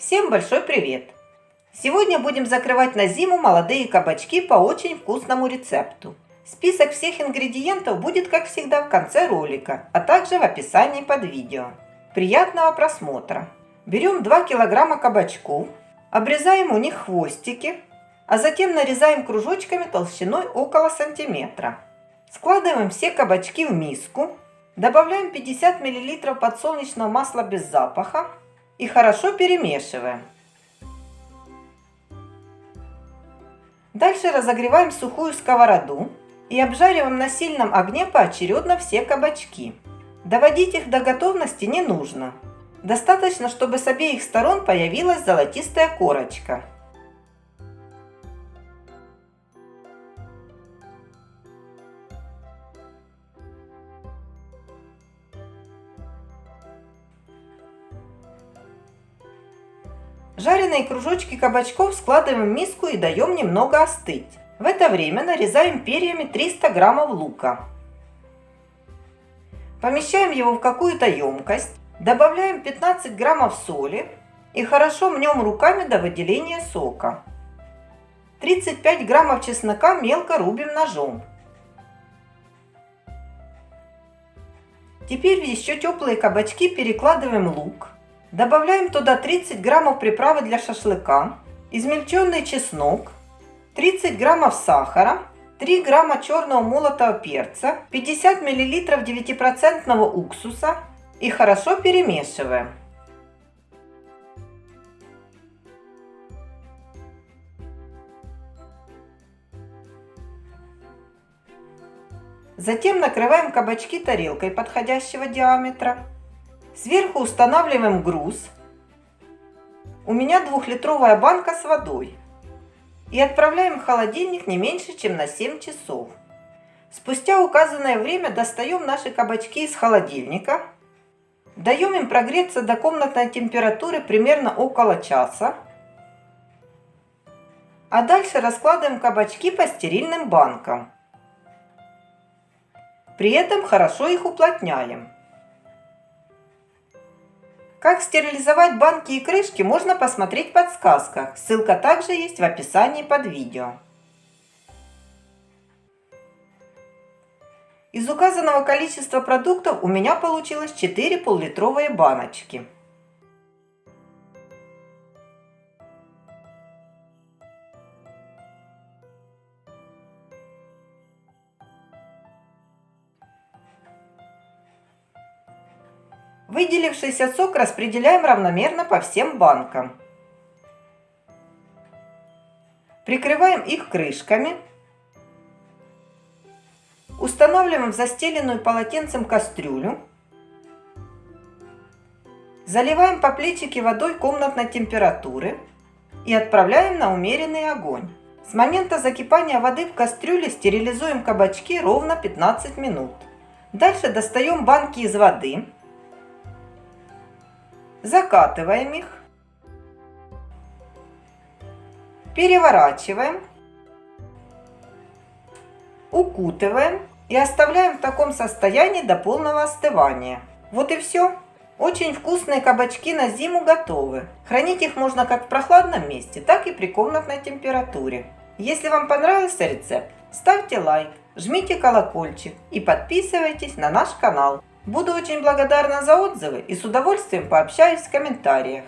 Всем большой привет! Сегодня будем закрывать на зиму молодые кабачки по очень вкусному рецепту. Список всех ингредиентов будет, как всегда, в конце ролика, а также в описании под видео. Приятного просмотра! Берем 2 килограмма кабачков, обрезаем у них хвостики, а затем нарезаем кружочками толщиной около сантиметра. Складываем все кабачки в миску, добавляем 50 мл подсолнечного масла без запаха и хорошо перемешиваем. Дальше разогреваем сухую сковороду и обжариваем на сильном огне поочередно все кабачки. Доводить их до готовности не нужно. Достаточно, чтобы с обеих сторон появилась золотистая корочка. Жареные кружочки кабачков складываем в миску и даем немного остыть. В это время нарезаем перьями 300 граммов лука. Помещаем его в какую-то емкость, добавляем 15 граммов соли и хорошо мнем руками до выделения сока. 35 граммов чеснока мелко рубим ножом. Теперь в еще теплые кабачки перекладываем лук. Добавляем туда 30 граммов приправы для шашлыка, измельченный чеснок, 30 граммов сахара, 3 грамма черного молотого перца, 50 миллилитров 9% уксуса и хорошо перемешиваем. Затем накрываем кабачки тарелкой подходящего диаметра. Сверху устанавливаем груз. У меня двухлитровая банка с водой. И отправляем в холодильник не меньше, чем на 7 часов. Спустя указанное время достаем наши кабачки из холодильника. Даем им прогреться до комнатной температуры примерно около часа. А дальше раскладываем кабачки по стерильным банкам. При этом хорошо их уплотняем. Как стерилизовать банки и крышки можно посмотреть в подсказках. Ссылка также есть в описании под видео. Из указанного количества продуктов у меня получилось 4 пол-литровые баночки. Выделившийся сок распределяем равномерно по всем банкам. Прикрываем их крышками. Устанавливаем в застеленную полотенцем кастрюлю. Заливаем по плечике водой комнатной температуры и отправляем на умеренный огонь. С момента закипания воды в кастрюле стерилизуем кабачки ровно 15 минут. Дальше достаем банки из воды закатываем их, переворачиваем, укутываем и оставляем в таком состоянии до полного остывания. Вот и все. Очень вкусные кабачки на зиму готовы. Хранить их можно как в прохладном месте, так и при комнатной температуре. Если вам понравился рецепт, ставьте лайк, жмите колокольчик и подписывайтесь на наш канал. Буду очень благодарна за отзывы и с удовольствием пообщаюсь в комментариях.